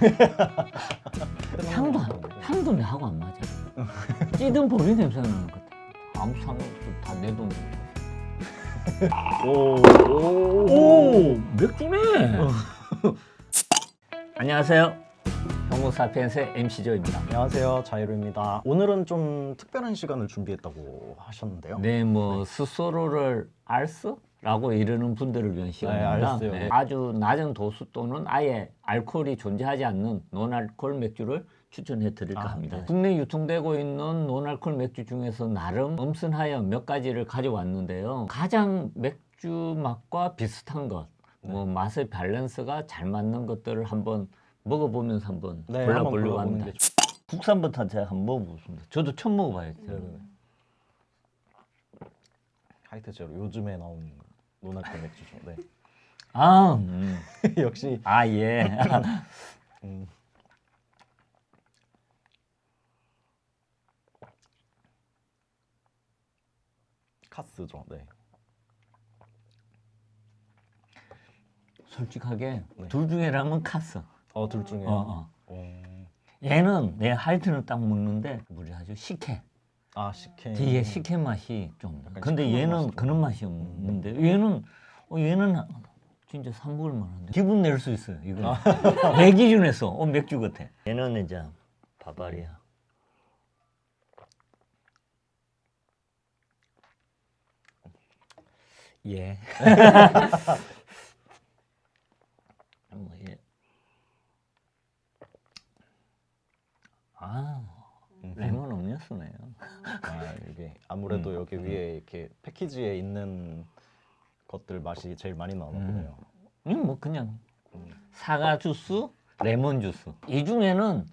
희한하다. 향도 안- 향도 내하고 안 맞아. 찌든 보리 냄새 나는 것 같아. 아무 상관없어. 다내 돈. 오. 오, 맥주네. 안녕하세요. 호모사피엔스의 MC 조입니다. 안녕하세요. 자이루입니다. 오늘은 좀 특별한 시간을 준비했다고 하셨는데요. 네, 뭐 스스로를 알스? 라고 이르는 분들을 위한 시간입니다. 알스요. 네. 아주 낮은 도수 또는 아예 알코올이 존재하지 않는 논알코올 맥주를 추천해 드릴까 아, 합니다. 네. 국내 유통되고 있는 논알코올 맥주 중에서 나름 엄선하여 몇 가지를 가져왔는데요. 가장 맥주 맛과 비슷한 것, 뭐 네. 맛의 밸런스가 잘 맞는 것들을 한번 먹어보면서 한번 네, 골라보려고 합니다. 게 국산부터 제가 한번 먹어보겠습니다. 저도 처음 먹어봐요. 음. 하이트 제로 요즘에 나온 논알콜 맥주죠. 네. 아, 음. 역시 아 예. 음. 카스죠. 네. 솔직하게 네. 둘 중에라면 카스. 어, 둘 중에. 어, 어. 어. 얘는 내 하이트는 딱 먹는데 우리 아주 식혜. 아, 식혜. 뒤에 식혜 맛이 좀. 근데 얘는. 그런 맛이 없는데 얘는 어, 얘는 진짜 사 먹을 만한데 기분 낼 수 있어요. 이거 내 기준에서 어, 맥주 같아. 얘는 이제 바바리아. 예. 뭐 예. 아 레몬 음료수네요. 아, 이게 아무래도 음, 위에 이렇게 패키지에 있는 것들 맛이 제일 많이 나오나 음. 이건 뭐 그냥 음. 사과 주스, 레몬 주스. 이 중에는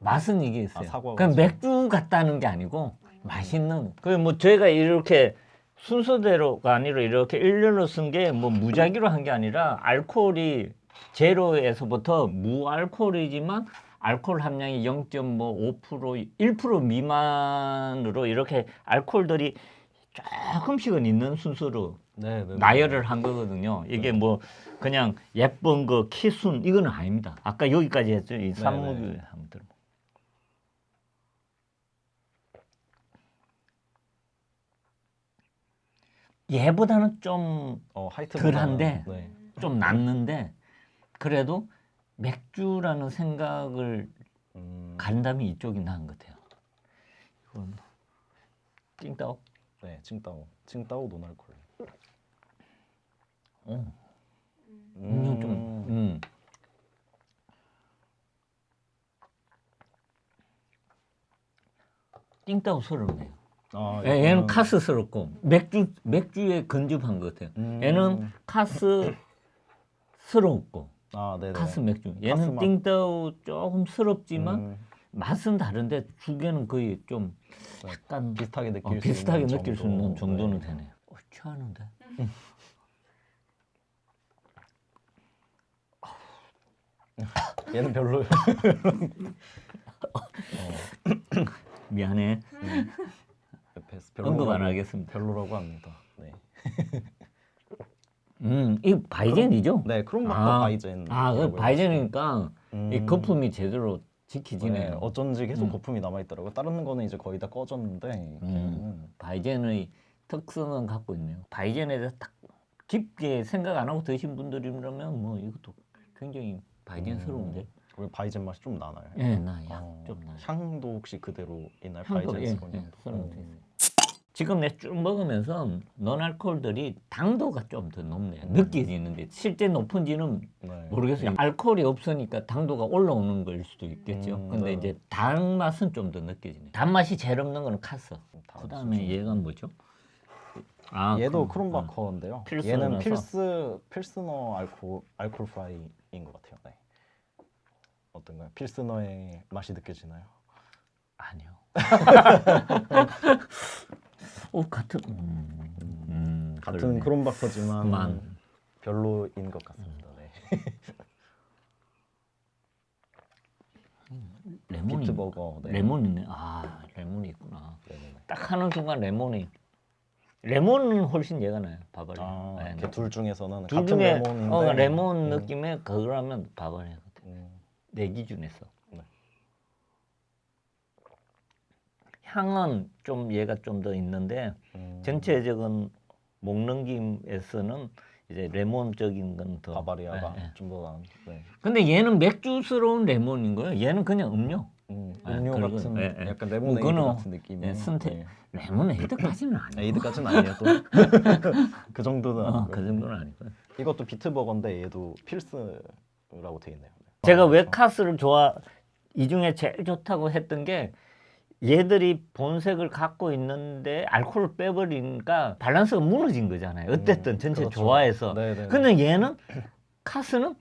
맛은 이게 있어요. 아, 그냥? 맥주 같다는 게 아니고 맛있는. 그뭐 저희가 이렇게 순서대로가 아니라 이렇게 일렬로 쓴 게 뭐 무작위로 한 게 아니라 알코올이 제로에서부터 무알코올이지만 알코올 함량이 0.5% 1% 미만으로 이렇게 알코올들이 조금씩은 있는 순서로 네, 네. 나열을 한 거거든요. 이게 뭐 그냥 예쁜 거 키순 이거는 아닙니다. 아까 여기까지 했죠. 이 산모기 네. 한번 들어. 얘보다는 좀좀 어, 하이트 덜한데. 네. 낫는데 그래도 맥주라는 생각을 음, 간다면 이쪽이 나은 것 같아요. 이건 찡따오. 네, 칭따오. 칭따오 논알콜. 어. 음료 좀. 음. 띵따오스럽네요. 아, 얘- 얘는 카스스럽고 맥주 맥주에 근접한 것 같아요. 음. 얘는 카스스럽고 아. 카스 맥주. 얘는 맛. 띵따오 조금 스럽지만 음, 맛은 다른데 두 개는 거의 좀 네. 약간 비슷하게 느낄 어, 수 비슷하게 있는 느낄 수 정도. 있는 정도는 네. 되네요. 어, 취하는데. 얘는 별로. 미안해. 옆에서 언급 안 하겠습니다. 별로라고 합니다. 네. 음, 이 바이젠이죠? 네, 크롬마커 아, 바이젠. 아, 그 바이젠이니까 음. 이 거품이 제대로 네, 지키지네요. 어쩐지 계속 음. 거품이 남아 있더라고요. 다른 거는 이제 거의 다 꺼졌는데 음. 바이젠의 특성은 갖고 있네요. 바이젠에 대해서 딱 깊게 생각 안 하고 드신 분들이라면 뭐 이것도 굉장히 바이젠스러운데. 왜 바이젠 맛이 좀 나나요? 예, 나요. 어, 좀 나요. 향도 혹시 그대로 있나요? 향도, 바이젠 예, 예, 향도? 음. 지금 내 쭉 먹으면서 논알코올들이 당도가 좀 더 높네요. 음. 느껴지는데 실제 높은지는 네. 모르겠어요. 알코올이 없으니까 당도가 올라오는 걸 수도 있겠죠. 음, 근데 네. 이제 단맛은 좀 더 느껴지네. 단맛이 제일 없는 거는 카스. 다 그다음에 수준. 얘가 뭐죠? 아, 얘도 크롬바커인데요. 필스너라서. 얘는 필스 필스너 알코 Alkoholfrei인 것 같아요. 네. 어떤가요? 필스너의 맛이 느껴지나요? 아, 아니요. 오 같은 음, 음, 같은 그러네. 크롬바커지만 만. 별로인 것 같습니다. 네. 레몬이 비트버거. 네. 레몬 있네. 아 레몬이 있구나. 네네네. 딱 하는 순간 레몬이 레몬은 훨씬 얘가 나요. 바바리아. 아, 네, 이렇게 둘 중에서는 둘 같은 중에 레몬인데 어, 레몬 음, 느낌의 그거라면 바바리아 같아. 음, 내 기준에서. 향은 좀 얘가 좀 더 있는데 음, 전체적인 목넘김에서는 이제 레몬적인 건 더. 바바리아가 예, 예. 좀더 나은. 네. 근데 얘는 맥주스러운 레몬인 거예요. 얘는 그냥 음료. 음, 아, 음료 그리고, 같은 예, 예. 약간 레모네이드 그거는, 같은 느낌이. 예, 선택. 네. 레모네이드까지는 아니고. 에이드까지는 아니에요 또. 그 정도는 어. 그 정도는 아니고. 이것도 비트버거인데 얘도 필스라고 돼 있네요. 네. 제가 아, 왜 그렇죠. 카스를 좋아 이 중에 제일 좋다고 했던 게 얘들이 본색을 갖고 있는데 알코올을 빼버리니까 밸런스가 무너진 거잖아요. 어쨌든 음, 전체 그렇죠. 좋아해서. 네네. 근데 얘는 카스는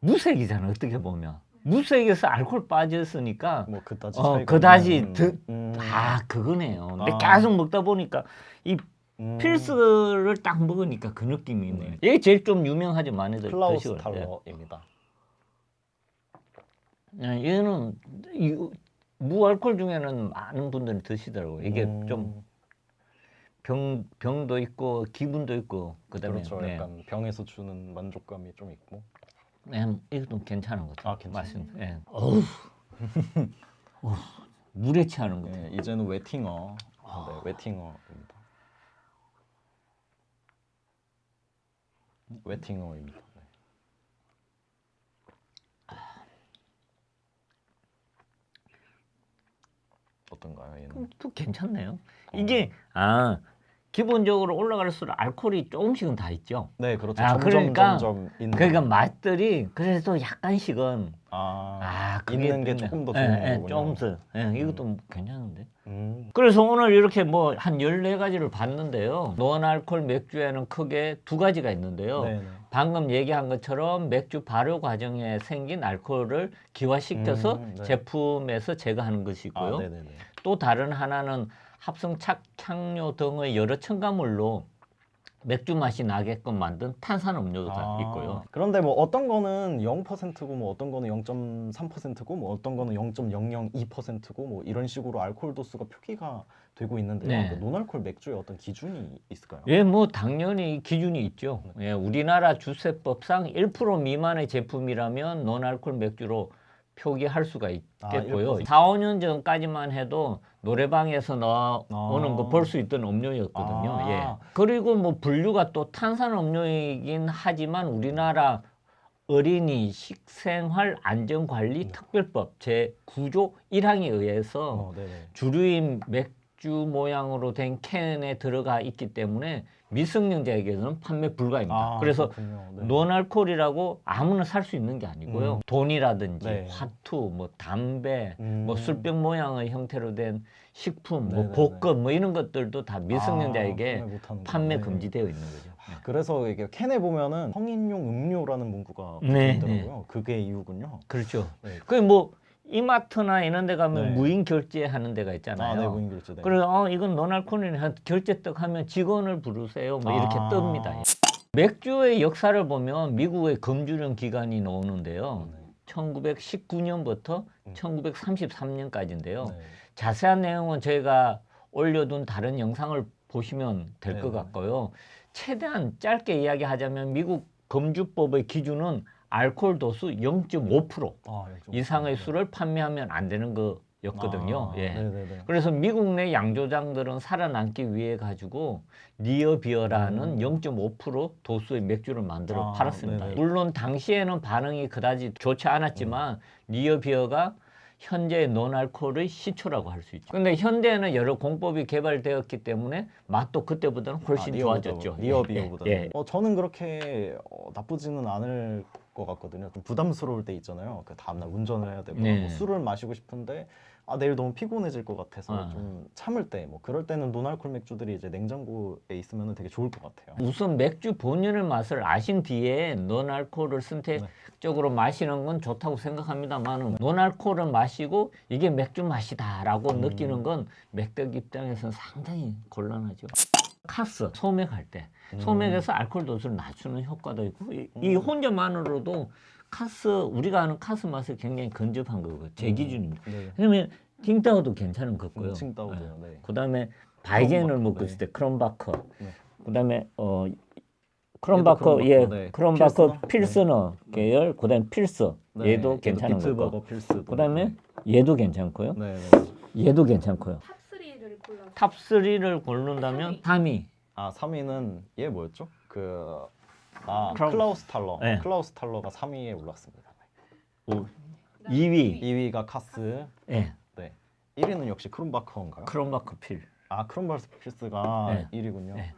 무색이잖아. 어떻게 보면 무색에서 알코올 빠졌으니까 뭐 그다지 어, 그다지 드- 음, 아 그거네요. 근데 아. 계속 먹다 보니까 이 음, 필스를 딱 먹으니까 그 느낌이 있네요. 얘 제일 좀 유명하죠. 많이들 클라우스. 탈러입니다. 예, 얘는 이, 무알콜 중에는 많은 분들이 드시더라고요. 이게 음, 좀 병, 병도 있고 기분도 있고 그다음에 그렇죠. 네. 약간 병에서 주는 만족감이 좀 있고. 네, 이것도 괜찮은 것 같아요. 아, 괜찮아요? 맛은. 예. 어우. 어우, 물에 취하는 거. 네, 이제는 웨팅어. 네, 웨팅어입니다. 웨팅어입니다. 네. 어떤가요, 얘는? 또 괜찮네요. 이게 아 기본적으로 올라갈수록 알코올이 조금씩은 다 있죠. 네, 그렇죠. 아, 점점 그러니까 점점 있는. 그러니까 맛들이 그래도 약간씩은 아, 아 있는 게. 조금 더 예, 좋은 예, 거군요. 조금 더. 예, 이것도 괜찮은데. 음, 그래서 오늘 이렇게 뭐한 14가지를 봤는데요. 노안알콜 맥주에는 크게 두 가지가 있는데요. 네, 네. 방금 얘기한 것처럼 맥주 발효 과정에 생긴 알코올을 기화시켜서 음, 네. 제품에서 제거하는 것이 아, 있고요. 네, 네, 네. 또 다른 하나는 합성 착향료 등의 여러 첨가물로 맥주 맛이 나게끔 만든 탄산 음료가 아, 있고요. 그런데 뭐 어떤 거는 0%고 뭐 어떤 거는 0.3%고 뭐 어떤 거는 0.002%고 뭐 이런 식으로 알코올 도수가 표기가 되고 있는데요. 네. 그 노알콜 맥주에 어떤 기준이 있을까요? 예, 뭐 당연히 기준이 있죠. 예, 우리나라 주세법상 1% 미만의 제품이라면 노알콜 맥주로 표기할 수가 있겠고요. 아, 1%. 4, 5년 전까지만 해도 노래방에서 나오는 아. 거볼 수 있던 음료였거든요. 아. 예. 그리고 뭐 분류가 또 탄산 음료이긴 하지만 우리나라 어린이 식생활 안전관리 특별법 제 9조 1항에 의해서 어. 주류인 맥 주 모양으로 된 캔에 들어가 있기 때문에 미성년자에게는 판매 불가입니다. 아, 그래서. 네. 논알콜이라고 아무나 살 수 있는 게 아니고요. 음. 돈이라든지 네. 화투, 뭐 담배, 음. 뭐 술병 모양의 형태로 된 식품, 뭐 네네네. 복권, 뭐 이런 것들도 다 미성년자에게 아, 판매. 금지되어 있는 거죠. 네. 그래서 이게 캔에 보면은 성인용 음료라는 문구가 네, 붙어 있더라고요. 그게 이유군요. 그렇죠. 네. 그뭐 이마트나 이런 데 가면 네. 무인 결제하는 데가 있잖아요. 아, 네, 무인 결제. 네. 그래서 어, 이건 한 결제 떡 하면 직원을 부르세요. 뭐 이렇게 아. 뜹니다. 맥주의 역사를 보면 미국의 검주령 기간이 나오는데요. 네. 1919년부터 음. 1933년까지인데요. 네. 자세한 내용은 저희가 올려둔 다른 영상을 보시면 될것 네네. 같고요. 최대한 짧게 이야기하자면 미국 검주법의 기준은 알코올 도수 0.5% 아, 좀- 이상의 술을 판매하면 안 되는 거였거든요. 아, 예. 네네네. 그래서 미국 내 양조장들은 살아남기 위해 가지고 near beer라는 음. 0.5% 도수의 맥주를 만들어 아, 팔았습니다. 네네. 물론 당시에는 반응이 그다지 좋지 않았지만 음. near beer가 현재의 논알코올의 시초라고 할 수 있죠. 근데 현대에는 여러 공법이 개발되었기 때문에 맛도 그때보다는 훨씬 아, 좋아졌죠. 리어비어보다. 예, 예. 어, 저는 그렇게 어, 나쁘지는 않을 것 같거든요. 좀 부담스러울 때 있잖아요. 그 다음날 운전을 해야 되고 네. 뭐 술을 마시고 싶은데 아 내일 너무 피곤해질 것 같아서 아. 좀 참을 때 뭐 그럴 때는 노알콜 맥주들이 이제 냉장고에 있으면 되게 좋을 것 같아요. 우선 맥주 본연의 맛을 아신 뒤에 논알코올을 선택적으로 마시는 건 좋다고 생각합니다만 논알코올을 마시고 이게 맥주 맛이다라고 음. 느끼는 건 맥덕 입장에서는 상당히 곤란하죠. 카스 소맥할 때 음. 소맥에서 알코올 도수를 낮추는 효과도 있고 이, 이 음. 혼자만으로도 카스 우리가 아는 카스 맛을 굉장히 근접한 거고 제 음. 기준입니다. 네. 그러면 팅타오도 괜찮은 거고요. 칭따오도요. 네. 그다음에 바이젠을 묶었을 때 크롬바커. 네. 그다음에 어 크롬바커 예 네. 크롬바커 필스너? 계열 그다음에 필스 네, 얘도 괜찮은 거고. 필스. 그다음에 얘도 괜찮고요. 네, 네. 얘도 괜찮고요. 탑3를 골라서 탑 3를 고른다면 3위. 아 3위는 얘 뭐였죠? 그 아, 크라우- 클라우스 탈러. 네. 클라우스 탈러가 3위에 올랐습니다. 오, 2위. 2위가 카스. 예. 네. 1위는 역시 크롬바커인가요? 크롬바커 필. 아 크롬바스 필스가 네. 1위군요. 네.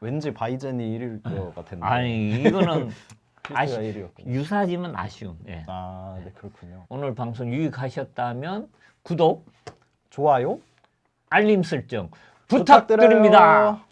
왠지 바이젠이 1위일 것 같은데. 아니 이거는 1위였군요. 유사하지만 아쉬운. 예. 아, 네 그렇군요. 오늘 방송 유익하셨다면 구독, 좋아요 알림 설정 부탁드려요. 부탁드립니다.